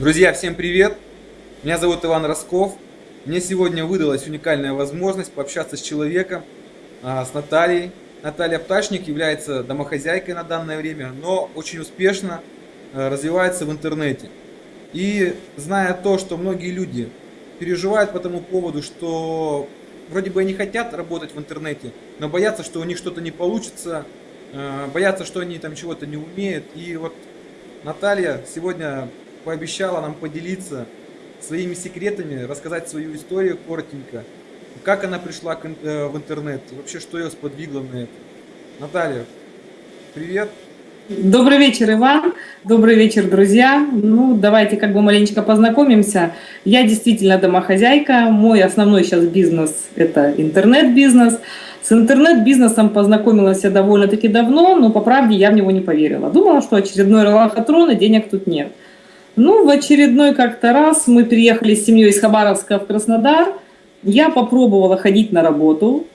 Друзья, всем привет! Меня зовут Иван Росков. Мне сегодня выдалась уникальная возможность пообщаться с человеком, а, с Натальей. Наталья Пташник является домохозяйкой на данное время, но очень успешно а, развивается в интернете. И зная то, что многие люди переживают по тому поводу, что вроде бы они хотят работать в интернете, но боятся, что у них что-то не получится, а, боятся, что они там чего-то не умеют. И вот Наталья сегодня пообещала нам поделиться своими секретами, рассказать свою историю коротенько, как она пришла э, в интернет, вообще что ее сподвигло на это. Наталья, привет. Добрый вечер, Иван. Добрый вечер, друзья. Ну, давайте как бы маленечко познакомимся. Я действительно домохозяйка. Мой основной сейчас бизнес – это интернет-бизнес. С интернет-бизнесом познакомилась я довольно-таки давно, но по правде я в него не поверила. Думала, что очередной лохотрон и денег тут нет. Ну, в очередной как-то раз мы приехали с семьей из Хабаровска в Краснодар. Я попробовала ходить на работу.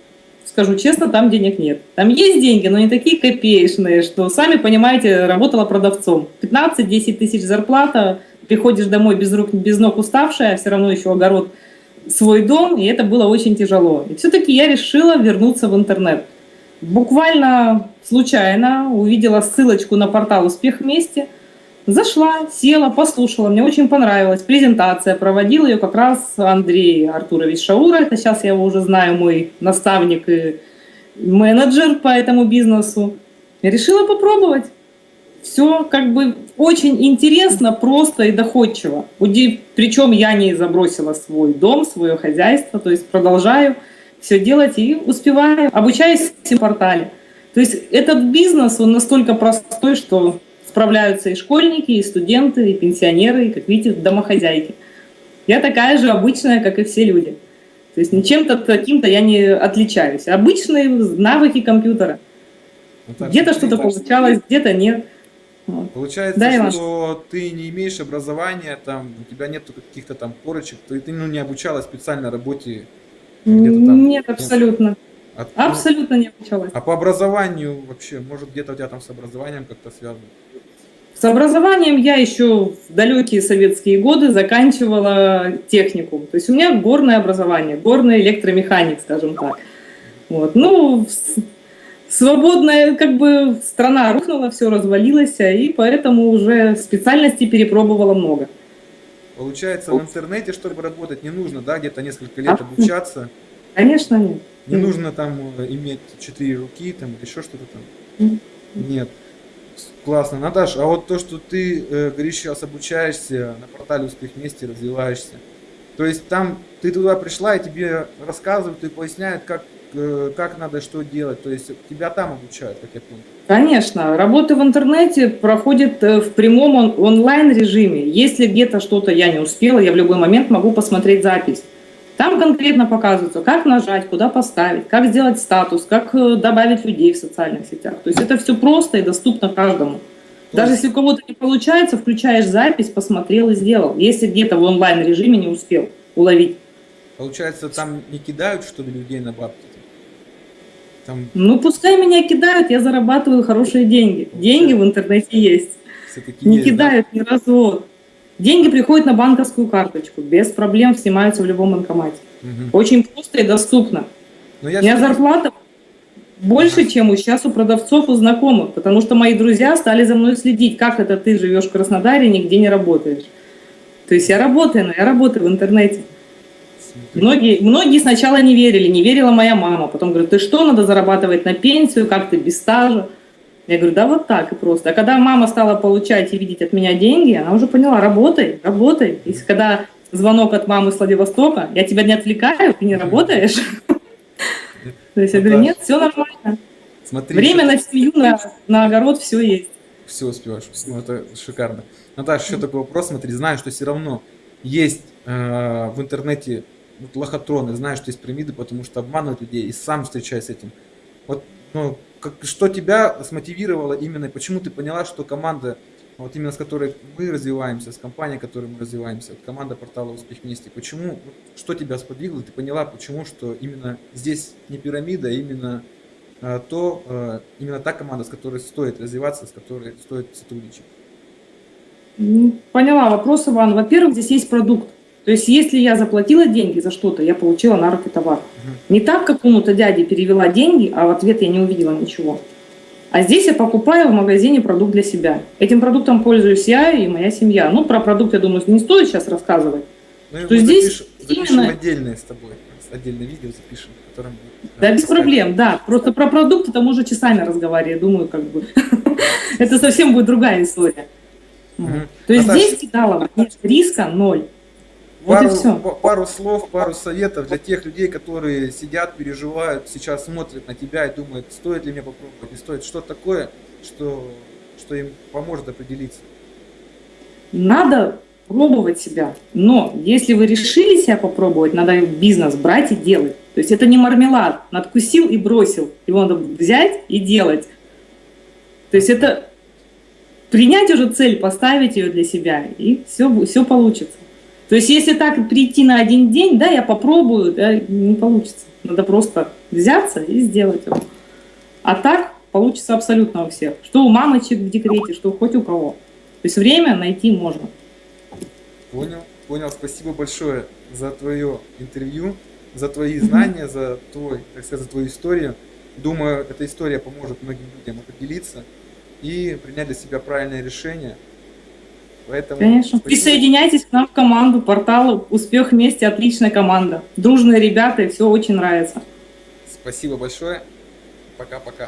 Скажу честно, там денег нет. Там есть деньги, но не такие копеечные, что, сами понимаете, работала продавцом. 15-10 тысяч зарплата, приходишь домой без рук, без ног уставшая, все равно еще огород, свой дом, и это было очень тяжело. И все-таки я решила вернуться в интернет. Буквально случайно увидела ссылочку на портал «Успех вместе», Зашла, села, послушала, мне очень понравилась презентация, проводил ее как раз Андрей Артурович Шаура, это сейчас я его уже знаю, мой наставник и менеджер по этому бизнесу. Решила попробовать. Все как бы очень интересно, просто и доходчиво. Причем я не забросила свой дом, свое хозяйство, то есть продолжаю все делать и успеваю, обучаюсь в портале. То есть этот бизнес, он настолько простой, что справляются и школьники, и студенты, и пенсионеры, и, как видите, домохозяйки. Я такая же обычная, как и все люди. То есть ничем-то таким-то я не отличаюсь. Обычные навыки компьютера. Ну, где-то что-то получалось, где-то нет. Получается, да, что ты не имеешь образования, там, у тебя нет каких-то там корочек, ты, ты ну, не обучалась специальной работе? Там, нет, абсолютно. От, абсолютно не обучалась. А по образованию вообще, может где-то у тебя там с образованием как-то связано? С образованием я еще в далекие советские годы заканчивала техникум. То есть у меня горное образование, горный электромеханик, скажем так. Вот. Ну, свободная как бы страна рухнула, все развалилось, и поэтому уже специальностей перепробовала много. Получается, в интернете, чтобы работать, не нужно, да, где-то несколько лет обучаться? Конечно, нет. Не нужно там э, иметь четыре руки, там, или еще что-то там? Нет. Классно. Наташ, а вот то, что ты, э, говоришь, сейчас обучаешься на портале «Успех вместе», развиваешься, то есть там ты туда пришла, и тебе рассказывают и поясняют, как, э, как надо что делать, то есть тебя там обучают, как я понял. Конечно, работа в интернете проходит э, в прямом он онлайн режиме. Если где-то что-то я не успела, я в любой момент могу посмотреть запись. Там конкретно показывается, как нажать, куда поставить, как сделать статус, как э, добавить людей в социальных сетях. То есть это все просто и доступно каждому. Даже если у кого-то не получается, включаешь запись, посмотрел и сделал. Если где-то в онлайн-режиме не успел уловить. Получается, там не кидают, что ли, людей на бабки? Там... Ну, пускай меня кидают, я зарабатываю хорошие деньги. Деньги в интернете есть. Не есть, кидают да? ни развод. Деньги приходят на банковскую карточку, без проблем снимаются в любом банкомате. Угу. Очень просто и доступно. Но я У меня зарплата больше, чем у сейчас у продавцов и знакомых, потому что мои друзья стали за мной следить, как это ты живешь в Краснодаре и нигде не работаешь. То есть я работаю, но я работаю в интернете. Многие, многие сначала не верили, не верила моя мама. Потом говорят, ты что, надо зарабатывать на пенсию, как ты без стажа. Я говорю, да вот так и просто. А когда мама стала получать и видеть от меня деньги, она уже поняла, работай, работай. И когда звонок от мамы с Владивостока, я тебя не отвлекаю, ты не работаешь. То есть я говорю, нет, все нормально. Время на семью, на, на огород, все есть. Все успеваешь, ну, это шикарно. Наташа, еще такой вопрос, смотри, знаю, что все равно есть э, в интернете вот, лохотроны, знаю, что есть пирамиды, потому что обманывают людей, и сам встречаюсь с этим. Вот, ну, как, что тебя смотивировало именно, почему ты поняла, что команда, вот именно с которой мы развиваемся, с компанией, которой мы развиваемся, вот команда портала «Успех вместе», почему, что тебя сподвигло, ты поняла, почему, что именно здесь не пирамида, а именно а, то, а, именно та команда, с которой стоит развиваться, с которой стоит сотрудничать? Ну, Поняла вопрос, Иван. Во-первых, здесь есть продукт. То есть, если я заплатила деньги за что-то, я получила на руки товар. Не так какому-то дяде перевела деньги, а в ответ я не увидела ничего. А здесь я покупаю в магазине продукт для себя. Этим продуктом пользуюсь я и моя семья. Ну, про продукт, я думаю, не стоит сейчас рассказывать. Ну, Что здесь запишем, запишем именно- отдельное с тобой. Отдельное видео запишем, в котором... Да, без проблем, да. Просто про продукты там уже часами разговариваю. Думаю, как бы это совсем будет другая история. То есть здесь нет риска ноль. Вот пару, и все. пару слов, пару советов для тех людей, которые сидят, переживают, сейчас смотрят на тебя и думают, стоит ли мне попробовать, не стоит. Что такое, что, что им поможет определиться. Надо пробовать себя. Но если вы решили себя попробовать, надо бизнес брать и делать. То есть это не мармелад, надкусил и бросил. Его надо взять и делать. То есть это принять уже цель, поставить ее для себя, и все, все получится. То есть если так прийти на один день, да, я попробую, да, не получится. Надо просто взяться и сделать его. А так получится абсолютно у всех. Что у мамочек в декрете, что хоть у кого. То есть время найти можно. Понял, понял. Спасибо большое за твое интервью, за твои знания, за твой, так сказать, за твою историю. Думаю, эта история поможет многим людям определиться и принять для себя правильное решение. Поэтому Конечно. Присоединяйтесь к нам в команду портала «Успех вместе». Отличная команда. Дружные ребята, и все очень нравится. Спасибо большое. Пока-пока.